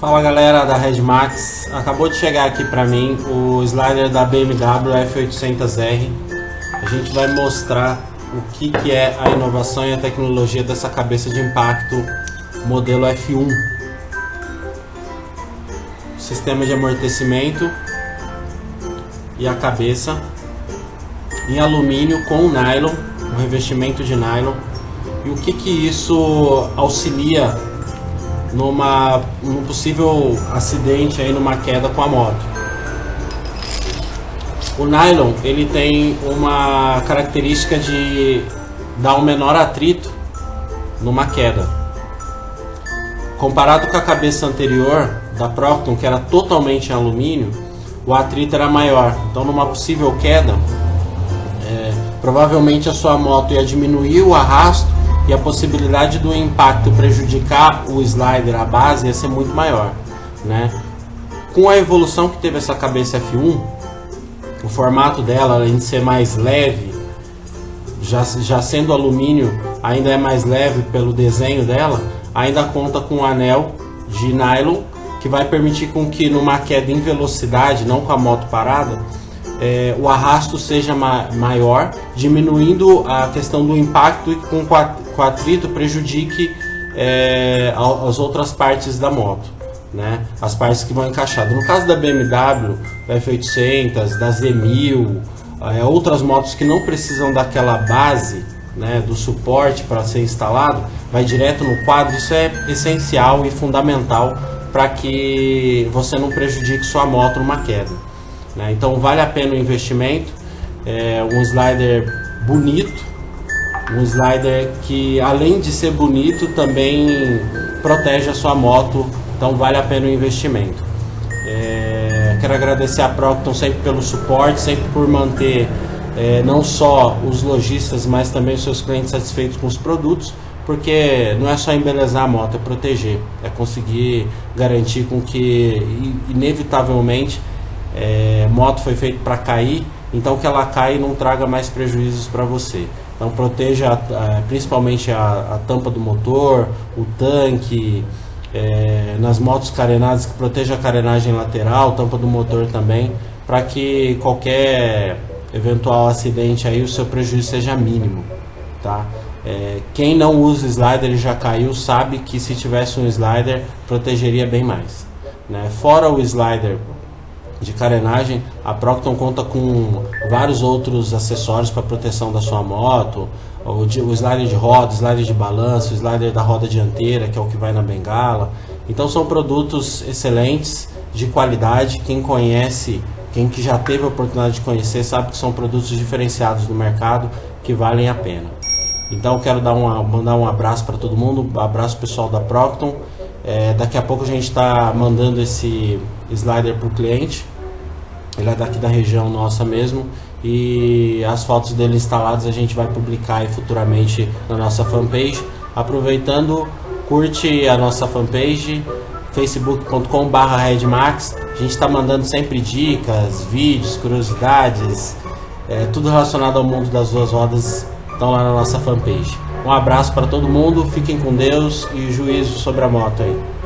Fala galera da Red Max, acabou de chegar aqui para mim o slider da BMW F800R. A gente vai mostrar o que, que é a inovação e a tecnologia dessa cabeça de impacto modelo F1. Sistema de amortecimento e a cabeça em alumínio com nylon, um revestimento de nylon. E o que, que isso auxilia numa, num possível acidente aí numa queda com a moto. O nylon ele tem uma característica de dar um menor atrito numa queda. Comparado com a cabeça anterior da Procton, que era totalmente em alumínio, o atrito era maior. Então, numa possível queda, é, provavelmente a sua moto ia diminuir o arrasto e a possibilidade do impacto prejudicar o slider, a base, ia ser muito maior. Né? Com a evolução que teve essa cabeça F1, o formato dela, além de ser mais leve, já, já sendo alumínio, ainda é mais leve pelo desenho dela, ainda conta com um anel de nylon que vai permitir com que numa queda em velocidade, não com a moto parada, é, o arrasto seja ma maior, diminuindo a questão do impacto e com o atrito prejudique é, as outras partes da moto, né? as partes que vão encaixadas. No caso da BMW, da F800, da Z1000, é, outras motos que não precisam daquela base, né, do suporte para ser instalado, vai direto no quadro, isso é essencial e fundamental para que você não prejudique sua moto numa queda. Né? Então vale a pena o investimento, é um slider bonito, um slider que além de ser bonito também protege a sua moto, então vale a pena o investimento. É, quero agradecer a Procton sempre pelo suporte, sempre por manter é, não só os lojistas, mas também os seus clientes satisfeitos com os produtos, porque não é só embelezar a moto, é proteger, é conseguir garantir com que inevitavelmente é, moto foi feito para cair, então que ela caia e não traga mais prejuízos para você. Então proteja a, principalmente a, a, tampa do motor, o tanque, é, nas motos carenadas que proteja a carenagem lateral, tampa do motor também, para que qualquer eventual acidente aí o seu prejuízo seja mínimo, tá? É, quem não usa slider e já caiu sabe que se tivesse um slider protegeria bem mais. Né? Fora o slider de carenagem, a Procton conta com vários outros acessórios para proteção da sua moto, o, o slider de roda, o slider de balanço, o slider da roda dianteira, que é o que vai na bengala. Então são produtos excelentes, de qualidade, quem conhece, quem que já teve a oportunidade de conhecer, sabe que são produtos diferenciados no mercado, que valem a pena. Então quero dar uma, mandar um abraço para todo mundo, um abraço pessoal da Procton, é, daqui a pouco a gente está mandando esse slider para o cliente. Ele é daqui da região nossa mesmo. E as fotos dele instaladas a gente vai publicar futuramente na nossa fanpage. Aproveitando, curte a nossa fanpage facebook.com.br redmax. A gente está mandando sempre dicas, vídeos, curiosidades, é, tudo relacionado ao mundo das duas rodas estão lá na nossa fanpage. Um abraço para todo mundo, fiquem com Deus e juízo sobre a moto aí.